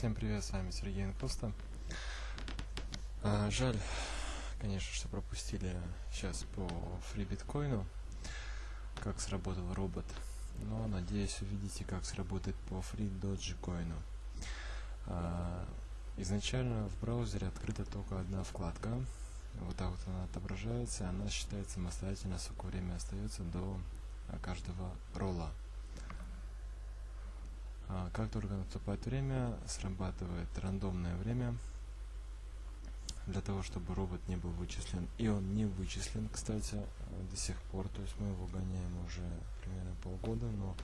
Всем привет, с вами Сергей Инкоста. А, жаль, конечно, что пропустили сейчас по фри биткоину, как сработал робот. Но надеюсь увидите, как сработает по фри доджикоину. А, изначально в браузере открыта только одна вкладка. Вот так вот она отображается, она считается самостоятельно, сколько время остается до каждого ролла. А, как только наступает время, срабатывает рандомное время для того, чтобы робот не был вычислен. И он не вычислен, кстати, до сих пор. То есть мы его гоняем уже примерно полгода, но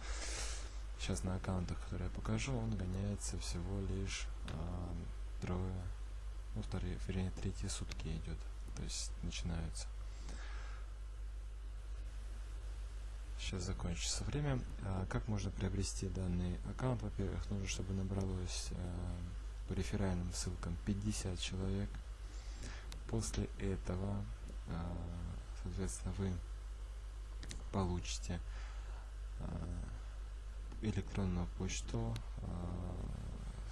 сейчас на аккаунтах, которые я покажу, он гоняется всего лишь а, трое, ну, вторые, вернее, третьи сутки идет. То есть начинаются. Сейчас закончится время. А, как можно приобрести данный аккаунт? Во-первых, нужно, чтобы набралось а, по реферальным ссылкам 50 человек. После этого, а, соответственно, вы получите а, электронную почту а,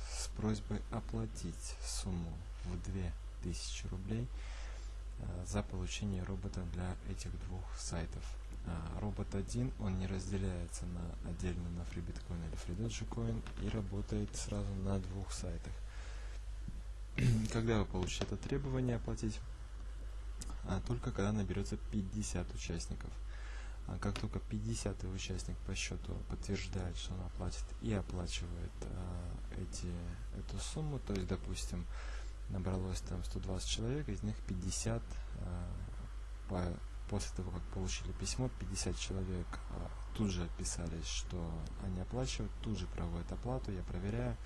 с просьбой оплатить сумму в 2000 рублей а, за получение робота для этих двух сайтов. А, робот 1, он не разделяется на отдельно на FreeBitcoin или FreeDogeCoin и работает сразу на двух сайтах. когда вы получите это требование оплатить? А, только когда наберется 50 участников. А как только 50 участник по счету подтверждает, что он оплатит и оплачивает а, эти, эту сумму, то есть, допустим, набралось там 120 человек, из них 50 а, по после того, как получили письмо, 50 человек а, тут же отписались, что они оплачивают, тут же проводят оплату, я проверяю,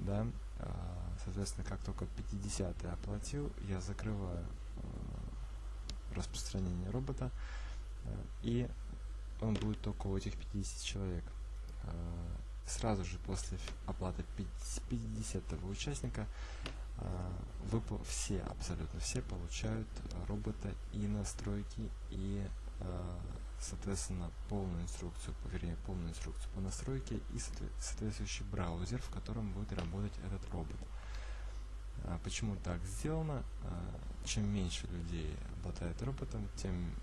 да, а, соответственно, как только 50 оплатил, я закрываю а, распространение робота, и он будет только у этих 50 человек. Сразу же после оплаты 50 участника вы все, абсолютно все получают робота и настройки, и, а, соответственно, полную инструкцию, вернее, полную инструкцию по настройке и соответствующий браузер, в котором будет работать этот робот. А, почему так сделано? Чем меньше людей обладает роботом, тем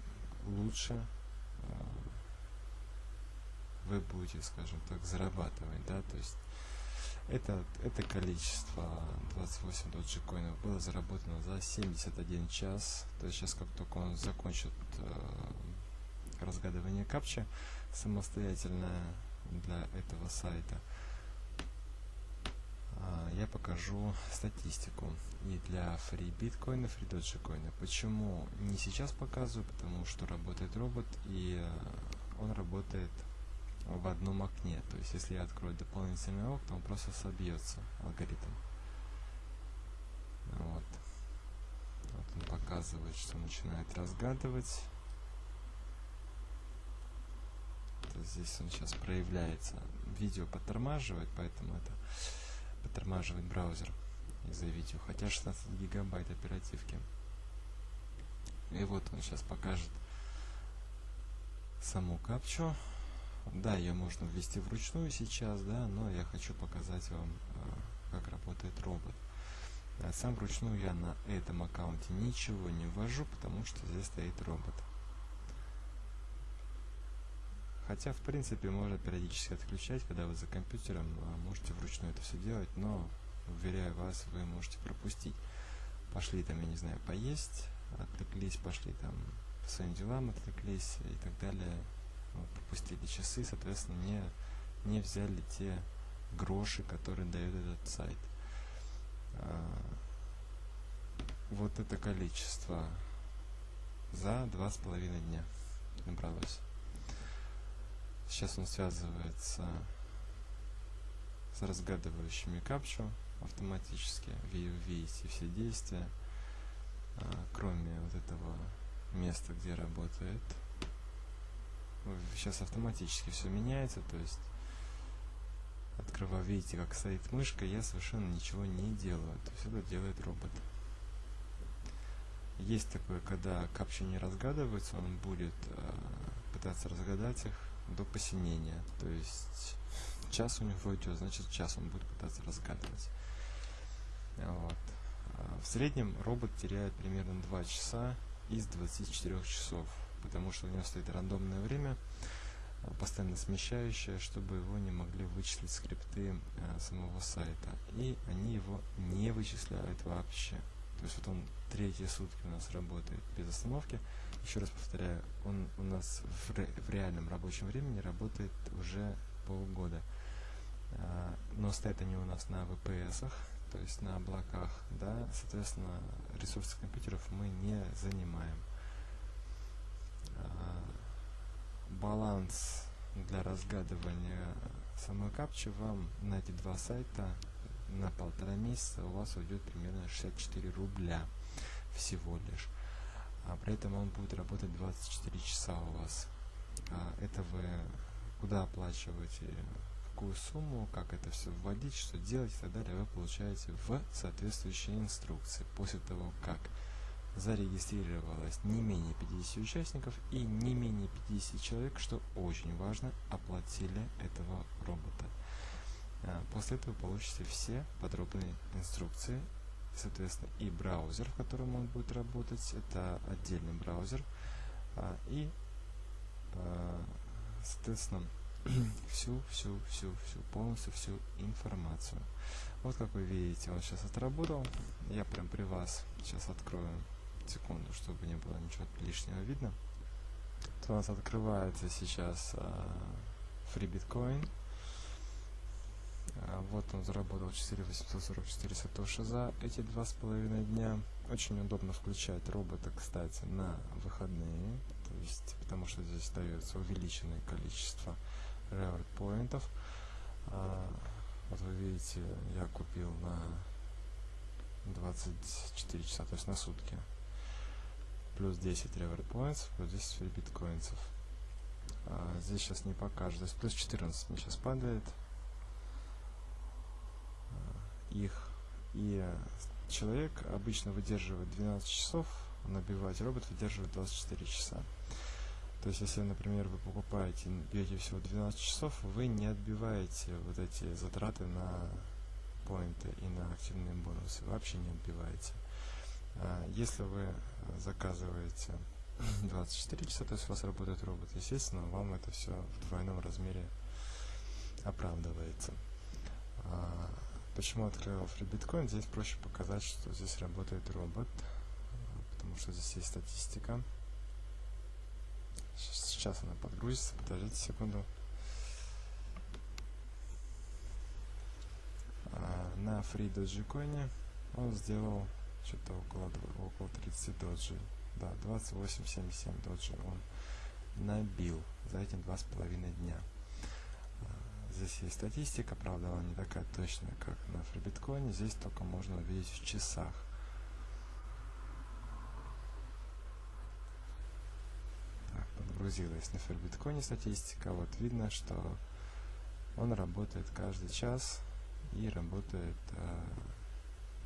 лучше вы будете, скажем так, зарабатывать, да, то есть это, это количество 28 доджикоинов было заработано за 71 час. То есть сейчас, как только он закончит э, разгадывание капча самостоятельно для этого сайта, э, я покажу статистику и для фри биткоина, фри доджикоина. Почему не сейчас показываю? Потому что работает робот и э, он работает в одном окне. То есть, если я открою дополнительное окно, он просто собьется алгоритм. Вот. вот он показывает, что начинает разгадывать. То здесь он сейчас проявляется. Видео подтормаживает, поэтому это подтормаживает браузер из-за видео. Хотя 16 гигабайт оперативки. И вот он сейчас покажет саму капчу. Да, ее можно ввести вручную сейчас, да, но я хочу показать вам, э, как работает робот. Сам вручную я на этом аккаунте ничего не ввожу, потому что здесь стоит робот. Хотя, в принципе, можно периодически отключать, когда вы за компьютером, а можете вручную это все делать, но, уверяю вас, вы можете пропустить. Пошли там, я не знаю, поесть, отвлеклись, пошли там по своим делам, отвлеклись и так далее пропустили часы, соответственно, не, не взяли те гроши, которые дает этот сайт. А, вот это количество за два с половиной дня набралось. Сейчас он связывается с разгадывающими капчу автоматически. Вы видите все действия, а, кроме вот этого места, где работает сейчас автоматически все меняется, то есть открываю, видите, как стоит мышка, я совершенно ничего не делаю, то есть это делает робот. Есть такое, когда капча не разгадывается, он будет э, пытаться разгадать их до посинения, то есть час у него идет, значит час он будет пытаться разгадывать. Вот. А в среднем робот теряет примерно 2 часа из 24 часов, потому что у него стоит рандомное время, а, постоянно смещающее, чтобы его не могли вычислить скрипты а, самого сайта. И они его не вычисляют вообще. То есть вот он третьи сутки у нас работает без остановки. Еще раз повторяю, он у нас в, ре, в реальном рабочем времени работает уже полгода. А, но стоят они у нас на VPS, то есть на облаках, да, соответственно, ресурсы компьютеров мы не занимаем. А, баланс для разгадывания самой капчи вам на эти два сайта на полтора месяца у вас уйдет примерно 64 рубля всего лишь. А при этом он будет работать 24 часа у вас. А это вы куда оплачиваете, какую сумму, как это все вводить, что делать и так далее, вы получаете в соответствующей инструкции. После того, как зарегистрировалось не менее 50 участников и не менее 50 человек, что очень важно, оплатили этого робота. А, после этого получите все подробные инструкции, соответственно, и браузер, в котором он будет работать, это отдельный браузер, а, и, а, соответственно, всю, всю, всю, всю, полностью всю информацию. Вот как вы видите, он сейчас отработал. Я прям при вас сейчас открою секунду, чтобы не было ничего лишнего видно. То у нас открывается сейчас Free Bitcoin. А, вот он заработал 4844 сатоши за эти два с половиной дня. Очень удобно включать робота, кстати, на выходные, то есть, потому что здесь дается увеличенное количество reward поинтов. А, вот вы видите, я купил на 24 часа, то есть на сутки. Плюс 10 reward points, плюс 10 free биткоинцев. А, здесь сейчас не покажет, то есть плюс 14 мне сейчас падает их. И человек обычно выдерживает 12 часов, набивать робот выдерживает 24 часа. То есть, если, например, вы покупаете, бьете всего 12 часов, вы не отбиваете вот эти затраты на поинты и на активные бонусы. Вообще не отбиваете. А если вы заказываете 24 часа, то есть у вас работает робот, естественно, вам это все в двойном размере оправдывается. А Почему открыл FreeBitcoin? Здесь проще показать, что здесь работает робот, потому что здесь есть статистика. Сейчас она подгрузится, подождите секунду. А, на Free Dogecoin он сделал что-то около, около 30 доджи. Да, 28,77 доджи он набил за эти два с половиной дня. Здесь есть статистика, правда, она не такая точная, как на FreeBitcoin. Здесь только можно увидеть в часах. Так, подгрузилась на FreeBitcoin статистика. Вот видно, что он работает каждый час и работает э,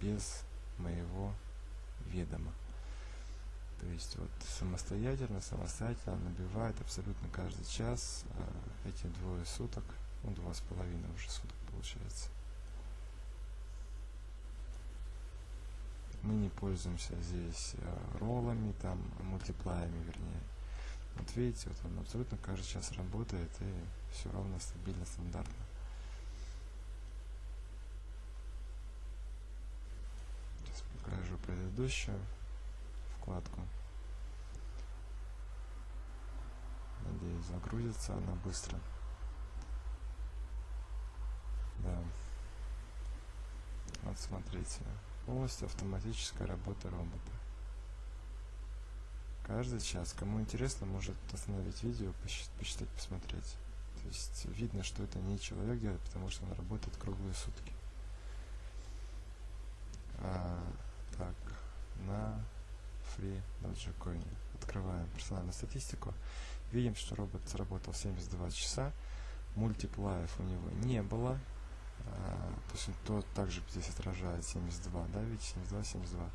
без моего ведома. То есть вот самостоятельно, самостоятельно набивает абсолютно каждый час э, эти двое суток ну, два с половиной уже суток получается. Мы не пользуемся здесь э, роллами, там, мультиплаями, вернее. Вот видите, вот он абсолютно каждый час работает и все ровно, стабильно, стандартно. Сейчас покажу предыдущую вкладку. Надеюсь, загрузится она быстро. Да. Вот смотрите. Полностью автоматическая работа робота. Каждый час. Кому интересно, может остановить видео, посчитать, посмотреть. То есть видно, что это не человек делает, потому что он работает круглые сутки. А, Free Dogecoin. Открываем персональную статистику. Видим, что робот сработал 72 часа. Мультиплаев у него не было. А, то есть то также здесь отражает 72, да, ведь 72, 72.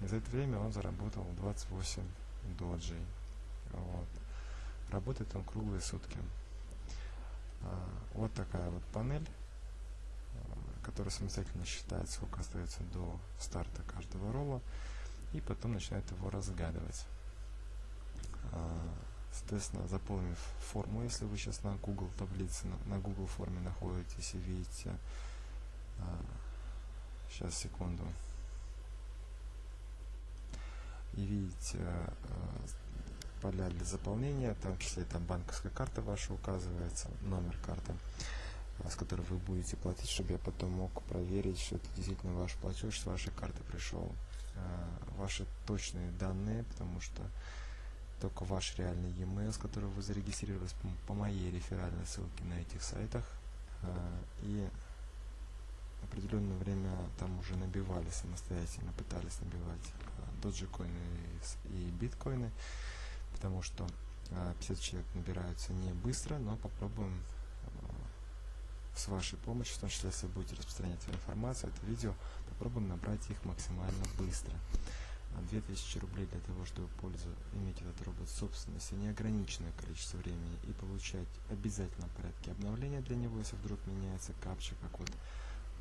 И за это время он заработал 28 доджей. Вот. Работает он круглые сутки. Вот такая вот панель, которая самостоятельно считает, сколько остается до старта каждого ролла, и потом начинает его разгадывать. Соответственно, заполнив форму, если вы сейчас на Google таблице, на, Google форме находитесь и видите, сейчас секунду, и видите поля для заполнения, в том числе там банковская карта ваша указывается, номер карты, с которой вы будете платить, чтобы я потом мог проверить, что это действительно ваш платеж с вашей карты пришел. Ваши точные данные, потому что только ваш реальный e-mail, с которого вы зарегистрировались по моей реферальной ссылке на этих сайтах. И определенное время там уже набивали самостоятельно, пытались набивать доджикоины и биткоины потому что 50 а, человек набираются не быстро, но попробуем с вашей помощью, в том числе, если будете распространять информацию, это видео, попробуем набрать их максимально быстро. 2000 а, рублей для того, чтобы пользу, иметь этот робот в собственности, неограниченное количество времени и получать обязательно в порядке обновления для него, если вдруг меняется капча, как вот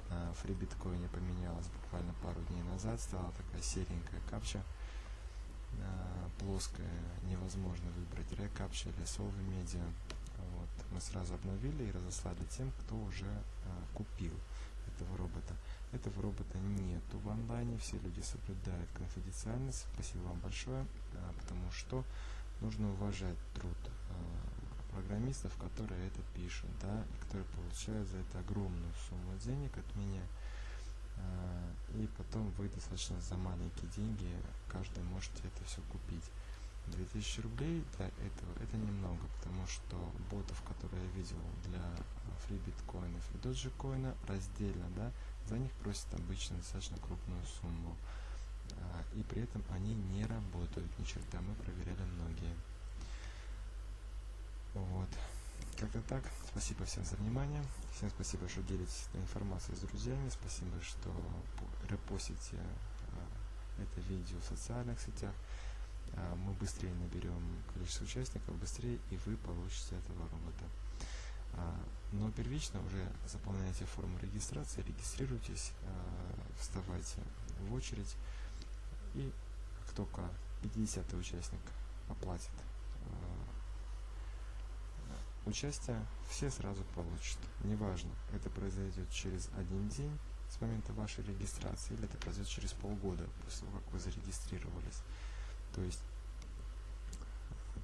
на фрибиткоине поменялась буквально пару дней назад, стала такая серенькая капча, плоская, невозможно выбрать рекапча или солви медиа. Вот. Мы сразу обновили и разослали тем, кто уже а, купил этого робота. Этого робота нету в онлайне, все люди соблюдают конфиденциальность. Спасибо вам большое, потому что нужно уважать труд а, программистов, которые это пишут, да, и которые получают за это огромную сумму денег от меня. А, и потом вы достаточно за маленькие деньги каждый можете это все купить. 2000 рублей для этого это немного, потому что ботов, которые я видел для фрибиткоинов и доджикоина раздельно, да, за них просят обычно достаточно крупную сумму. А, и при этом они не работают ни черта, мы проверяли многие. Вот. Как-то так. Спасибо всем за внимание. Всем спасибо, что делитесь этой информацией с друзьями. Спасибо, что репостите а, это видео в социальных сетях. А, мы быстрее наберем количество участников, быстрее и вы получите этого робота. Но первично уже заполняйте форму регистрации, регистрируйтесь, вставайте в очередь и как только 50 участник оплатит участие, все сразу получат. Неважно, это произойдет через один день с момента вашей регистрации, или это произойдет через полгода после того, как вы зарегистрировались. То есть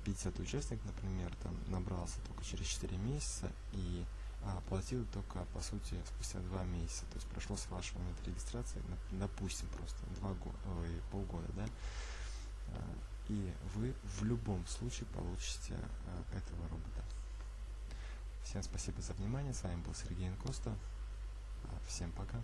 50 участник, например, там набрался только через 4 месяца и а, оплатил только, по сути, спустя 2 месяца. То есть прошло с вашего момента регистрации, допустим, просто 2 года, ой, полгода, да? А, и вы в любом случае получите а, этого робота. Всем спасибо за внимание. С вами был Сергей Инкоста. Всем пока.